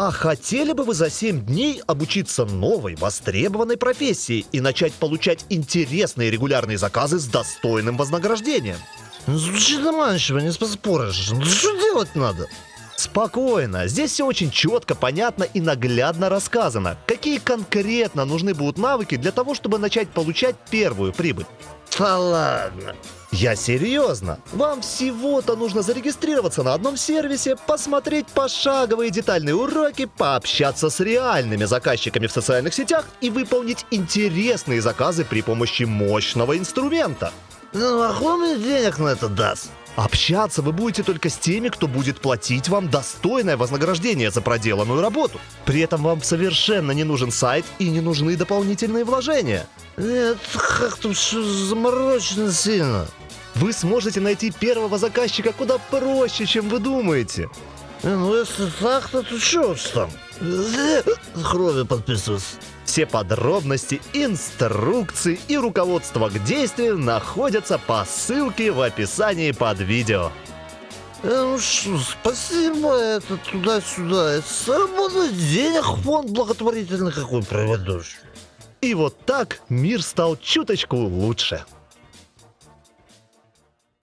А хотели бы вы за 7 дней обучиться новой, востребованной профессии и начать получать интересные регулярные заказы с достойным вознаграждением? Звучит заманчиво, не поспоришь. Ну, Что делать надо? Спокойно, здесь все очень четко, понятно и наглядно рассказано, какие конкретно нужны будут навыки для того, чтобы начать получать первую прибыль. Да ладно. Я серьезно. Вам всего-то нужно зарегистрироваться на одном сервисе, посмотреть пошаговые детальные уроки, пообщаться с реальными заказчиками в социальных сетях и выполнить интересные заказы при помощи мощного инструмента. Ну, а мне денег на это даст? Общаться вы будете только с теми, кто будет платить вам достойное вознаграждение за проделанную работу. При этом вам совершенно не нужен сайт и не нужны дополнительные вложения. Нет, как-то все заморочено сильно. Вы сможете найти первого заказчика куда проще, чем вы думаете. Не, Ну, если так, то ты что ж там? Э, Крови подписываться. Все подробности, инструкции и руководство к действию находятся по ссылке в описании под видео. Э, Ну что, спасибо, это туда-сюда. Это Заработать денег фонд благотворительный какой проведешь. И вот так мир стал чуточку лучше.